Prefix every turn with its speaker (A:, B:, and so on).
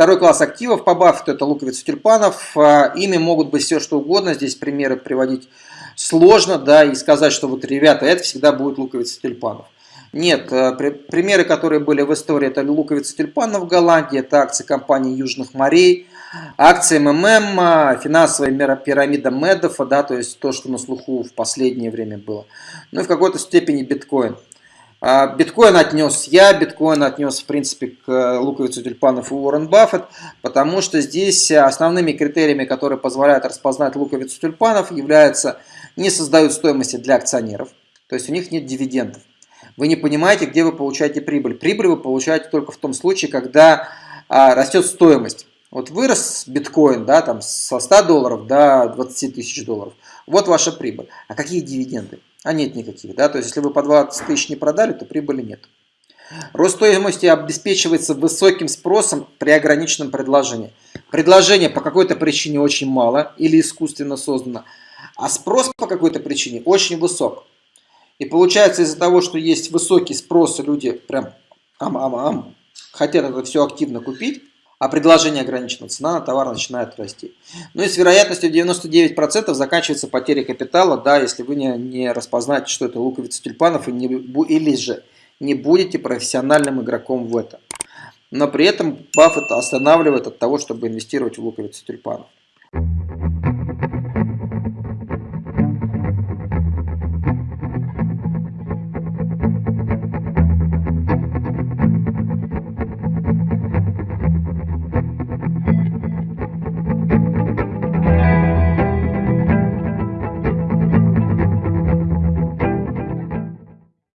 A: второй класс активов по Баффету это луковица тюльпанов. Э, ими могут быть все что угодно. Здесь примеры приводить сложно, да, и сказать, что вот, ребята, это всегда будет луковица тюльпанов. Нет, э, примеры, которые были в истории, это луковица тюльпанов в Голландии, это акции компании Южных морей, акции МММ, финансовая пирамида Медофа, да, то есть то, что на слуху в последнее время было. Ну и в какой-то степени биткоин. А, биткоин отнес я, биткоин отнес, в принципе, к э, луковицу тюльпанов и Уоррен Баффет, потому что здесь основными критериями, которые позволяют распознать луковицу тюльпанов, являются не создают стоимости для акционеров, то есть у них нет дивидендов. Вы не понимаете, где вы получаете прибыль. Прибыль вы получаете только в том случае, когда а, растет стоимость. Вот вырос биткоин да, там, со 100 долларов до 20 тысяч долларов. Вот ваша прибыль. А какие дивиденды? А нет никаких. Да? То есть, если вы по 20 тысяч не продали, то прибыли нет. Рост стоимости обеспечивается высоким спросом при ограниченном предложении. Предложение по какой-то причине очень мало или искусственно создано, а спрос по какой-то причине очень высок. И получается из-за того, что есть высокий спрос, люди прям ам-ам-ам хотят это все активно купить, а предложение ограничено, цена на товар начинает расти. Ну и с вероятностью 99% заканчивается потеря капитала, да, если вы не, не распознаете, что это луковица тюльпанов, и не, или же не будете профессиональным игроком в этом. Но при этом Баффет останавливает от того, чтобы инвестировать в луковицы тюльпанов.